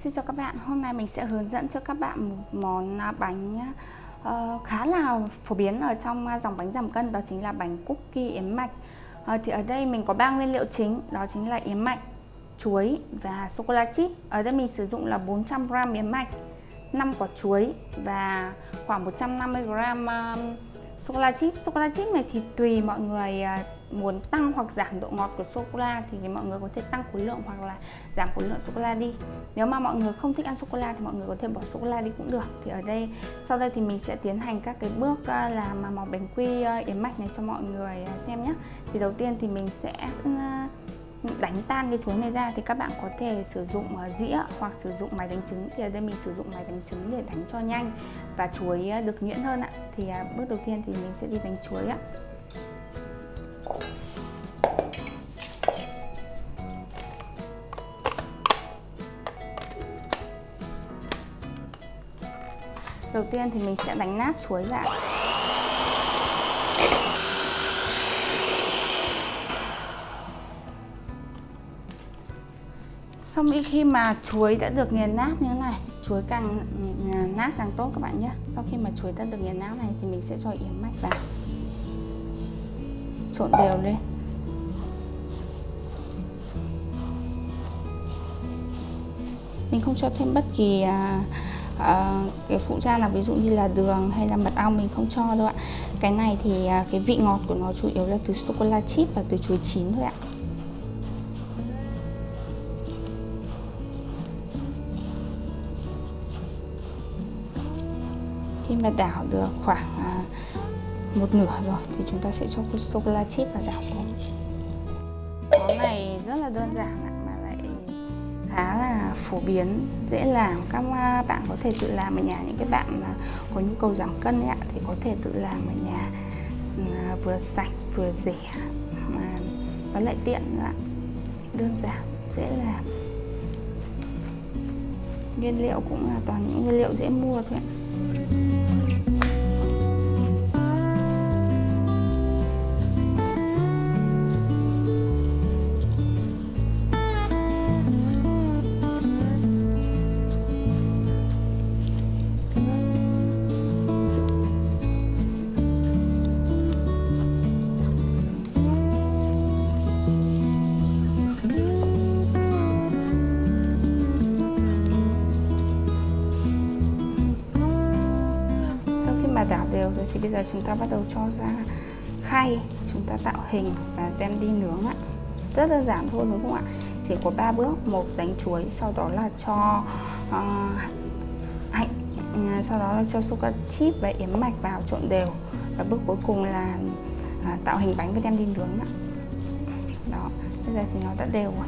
Xin chào các bạn, hôm nay mình sẽ hướng dẫn cho các bạn một món à, bánh uh, khá là phổ biến ở trong à, dòng bánh giảm cân đó chính là bánh cookie yến mạch. Uh, Thì ở đây mình có ba nguyên liệu chính đó chính là yến mạch, chuối và sô-cô-la chip. Ở đây mình sử dụng là 400g yến mạch, 5 quả chuối và khoảng 150g uh, sô-cô-la chip Sô-cô-la chip này thì tùy mọi người à, muốn tăng hoặc giảm độ ngọt của sô cô la thì mọi người có thể tăng khối lượng hoặc là giảm khối lượng sô cô la đi. Nếu mà mọi người không thích ăn sô cô la thì mọi người có thể bỏ sô cô la đi cũng được. Thì ở đây, sau đây thì mình sẽ tiến hành các cái bước à, làm mà màu bánh quy à, yến mạch này cho mọi người xem nhé thì đầu tiên thì mình sẽ đánh tan cái chuối này ra thì các bạn có thể sử dụng ờ, dĩa hoặc sử dụng máy đánh trứng. Thì ở đây mình sử dụng máy đánh trứng để đánh cho nhanh và chuối ờ, được nhuyễn hơn ạ. Thì ờ, bước đầu tiên thì mình sẽ đi đánh chuối ạ. Đầu tiên thì mình sẽ đánh nát chuối lại. Sau khi mà chuối đã được nghiền nát như thế này Chuối càng ừ, nát càng tốt các bạn nhé. Sau khi mà chuối đã được nghiền nát này thì mình sẽ cho yến mạch vào. Trộn đều lên. Mình không cho thêm bất kỳ à, à, cái phụ gia là ví dụ như là đường hay là mật ong mình không cho đâu ạ. Cái này thì à, cái vị ngọt của nó chủ yếu là từ sô cô la chip và từ chuối chín thôi ạ. Khi đảo được khoảng à, một nửa rồi thì chúng ta sẽ cho sô cô la chip vào đảo cùng món này rất là đơn giản ạ khá là phổ biến dễ làm. Các à, bạn có thể tự làm ở nhà những cái bạn mà có nhu cầu giảm cân ấy, thì có thể tự làm ở nhà ừ, à, vừa sạch vừa rẻ mà nó lại tiện nữa đơn giản dễ làm. Nguyên liệu cũng là toàn những nguyên liệu dễ mua thôi ạ. Đảo đều rồi thì bây giờ chúng ta bắt đầu cho ra khay chúng ta tạo hình và đem đi nướng ạ. Rất đơn giản thôi đúng không ạ? Chỉ có 3 bước một đánh chuối sau đó là cho uh, hạnh uh, sau đó là cho sugar chip và yếm mạch vào trộn đều. Và bước cuối cùng là uh, tạo hình bánh và đem đi nướng ạ. Đó bây giờ thì nó đã đều rồi.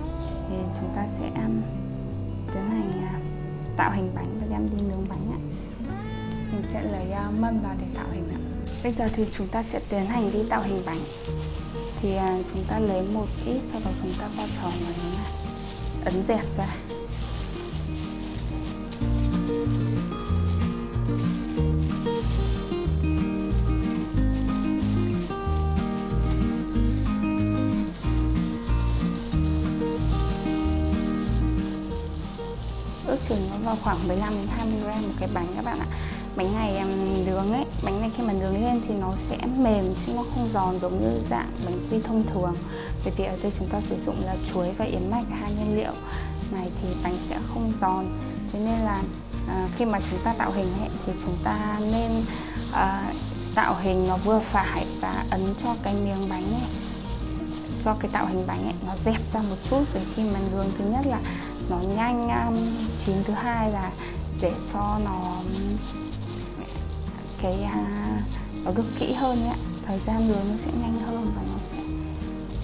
Thì chúng ta sẽ um, tiến hành uh, tạo hình bánh và đem đi nướng bánh ạ mình sẽ lấy uh, mâm vào để tạo hình ạ. Bây giờ thì chúng ta sẽ tiến hành đi tạo hình bánh. Thì uh, chúng ta lấy một ít sau đó chúng ta bao tròn vào như này ấn dẹp ra. Ước chừng nó vào khoảng 15 đến 20 gram một cái bánh các bạn ạ bánh này nướng ấy bánh này khi mà nướng lên thì nó sẽ mềm chứ nó không giòn giống như dạng bánh quy thông thường. Bởi vì ở đây chúng ta sử dụng là chuối và yến mạch hai nguyên liệu. Này thì bánh sẽ không giòn. Thế nên là à, khi mà chúng ta tạo hình ấy, thì chúng ta nên à, tạo hình nó vừa phải và ấn cho cái miếng bánh ấy cho cái tạo hình bánh ấy nó dẹp ra một chút. Để khi mà nướng thứ nhất là nó nhanh um, chín thứ hai là để cho nó cái uh, nó được kỹ hơn nhé thời gian nướng nó sẽ nhanh hơn và nó sẽ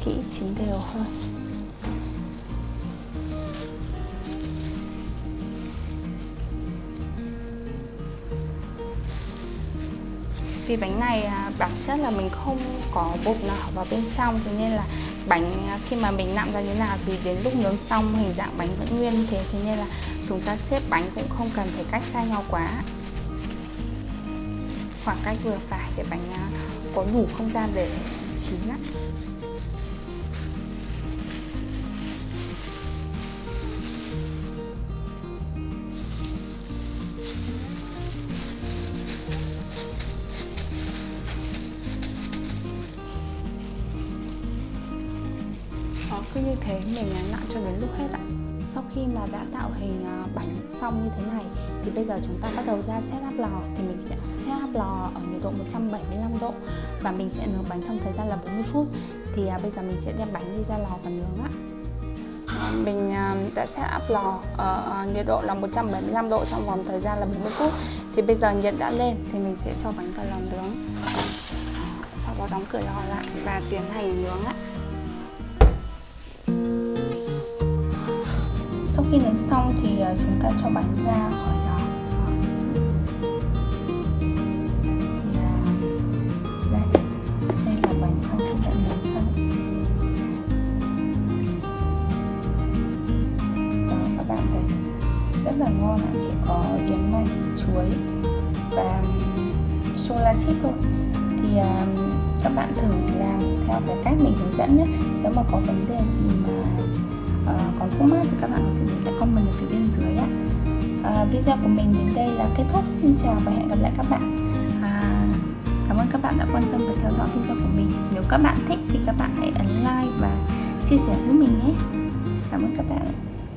kỹ chín đều hơn. Vì bánh này à, bản chất là mình không có bột nào vào bên trong cho nên là bánh à, khi mà mình nặn ra như nào thì đến lúc nướng xong hình dạng bánh vẫn nguyên như thế. Thế nên là chúng ta xếp bánh cũng không cần phải cách xa nhau quá khoảng cách vừa phải để bánh à, có đủ không gian để chín lắm ờ, cứ như thế mình nặn cho đến lúc hết ạ sau khi mà đã tạo hình ờ, bánh xong như thế này, thì bây giờ chúng ta bắt đầu ra setup lò. Thì mình sẽ setup lò ở nhiệt độ 175 độ và mình sẽ nướng bánh trong thời gian là 40 phút. Thì à, bây giờ mình sẽ đem bánh đi ra lò và nướng ạ. Mình à, đã đã setup lò ở ờ, nhiệt độ là 175 độ trong vòng thời gian là 40 phút. Thì bây giờ nhiệt đã lên thì mình sẽ cho bánh vào lò nướng. Sau đó đóng cửa lò lại và tiến hành nướng ạ. Khi nướng xong thì ờ, chúng ta cho bánh ra khỏi lò dạ. đây. Đây là bánh xong khi đã nướng xong đó, các bạn thấy rất là ngon ạ. Chỉ có yến mạch, chuối và sô la chip thôi. Thì ờ, các bạn thử làm theo cái cách mình hướng dẫn nhé. Nếu mà có vấn đề gì mà uh, còn khúc mắc thì các bạn có thể để lại comment ở phía bên dưới ạ à, ờ, video của mình đến đây là kết thúc. Xin chào và hẹn gặp lại các bạn. À, cảm ơn các bạn đã quan tâm và theo dõi video của mình. Nếu các bạn thích thì các bạn hãy ấn like và chia sẻ giúp mình nhé. Cảm ơn các bạn.